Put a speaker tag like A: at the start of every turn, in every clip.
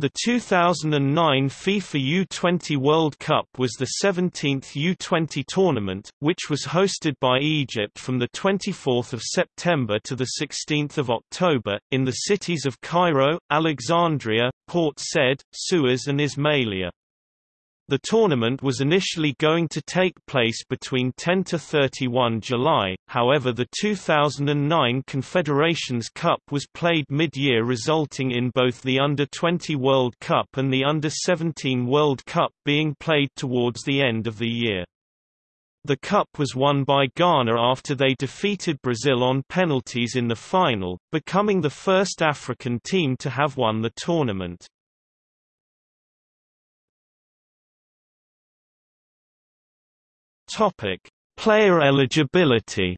A: The 2009 FIFA U20 World Cup was the 17th U20 tournament, which was hosted by Egypt from 24 September to 16 October, in the cities of Cairo, Alexandria, Port Said, Suez and Ismailia. The tournament was initially going to take place between 10 to 31 July, however the 2009 Confederations Cup was played mid-year resulting in both the Under-20 World Cup and the Under-17 World Cup being played towards the end of the year. The cup was won by Ghana after they defeated Brazil on penalties in the final, becoming the first African team to have won the tournament. Topic: Player eligibility.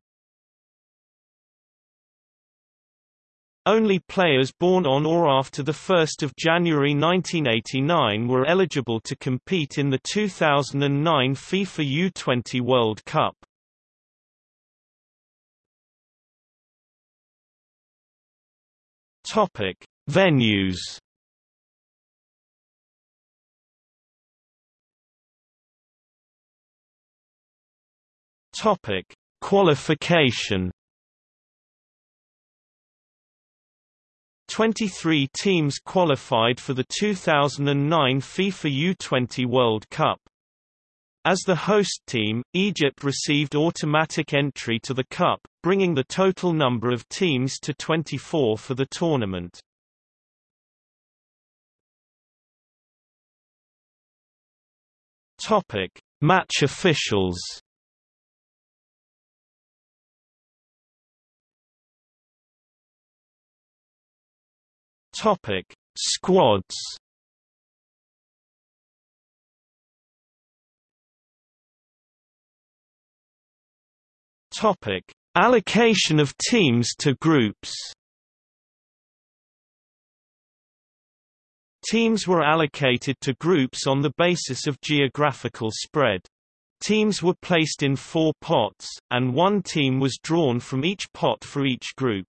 A: Only players born on or after 1 January 1989 were eligible to compete in the 2009 FIFA U20 World Cup. Venues. Topic: Qualification. 23 teams qualified for the 2009 FIFA U20 World Cup. As the host team, Egypt received automatic entry to the Cup, bringing the total number of teams to 24 for the tournament. Match officials. Topic: Squads. Topic: Allocation of teams to groups. Teams were allocated to groups on the basis of geographical spread. Teams were placed in four pots, and one team was drawn from each pot for each group.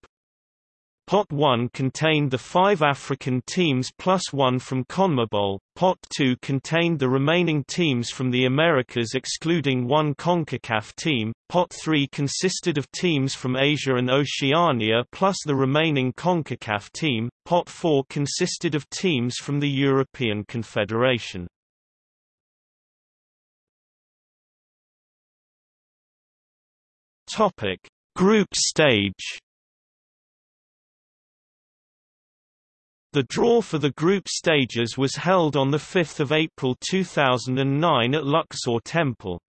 A: Pot 1 contained the five African teams plus one from CONMEBOL, Pot 2 contained the remaining teams from the Americas excluding one CONCACAF team, Pot 3 consisted of teams from Asia and Oceania plus the remaining CONCACAF team, Pot 4 consisted of teams from the European Confederation. Group stage The draw for the group stages was held on 5 April 2009 at Luxor Temple.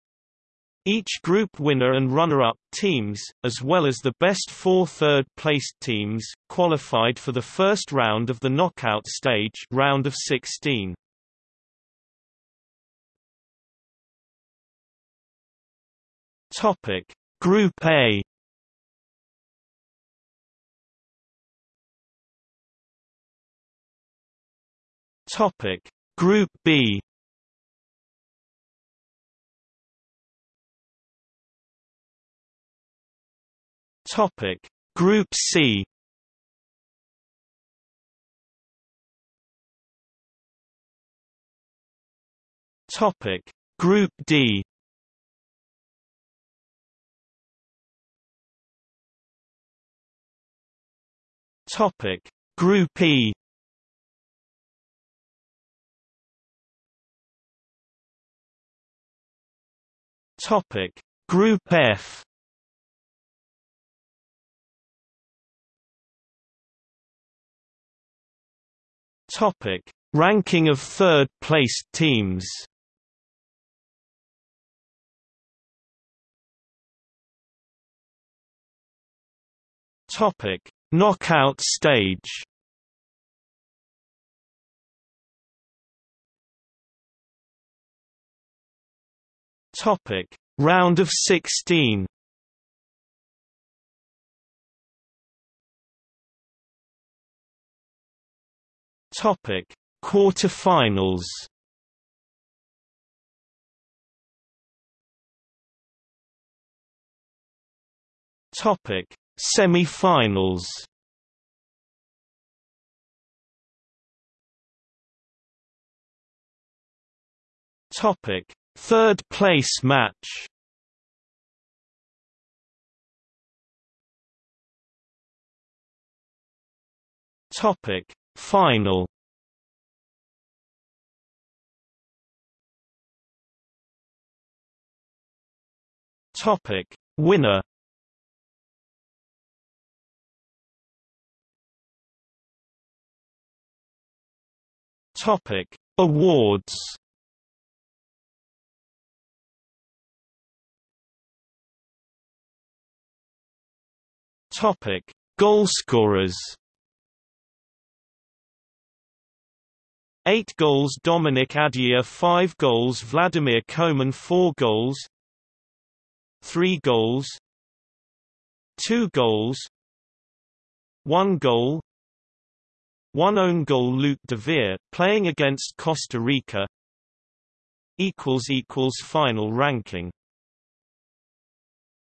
A: Each group winner and runner-up teams, as well as the best four third-placed teams, qualified for the first round of the knockout stage round of 16. Topic: Group A Topic Group B. Topic Group C. Topic Group D. Topic Group E Topic. Group F. Topic. Ranking of third-placed teams. Topic. Knockout stage Topic. Round of 16 Topic. Quarterfinals. Topic. Semi-finals. Topic: Third place match. Topic: Final. Topic: Winner. Topic: Awards. Topic: Goalscorers. 8 goals Dominic Adiyiah 5 goals Vladimir Koman 4 goals. 3 goals. 2 goals. 1 goal. 1 own goal Luc de Veer, playing against Costa Rica. Final ranking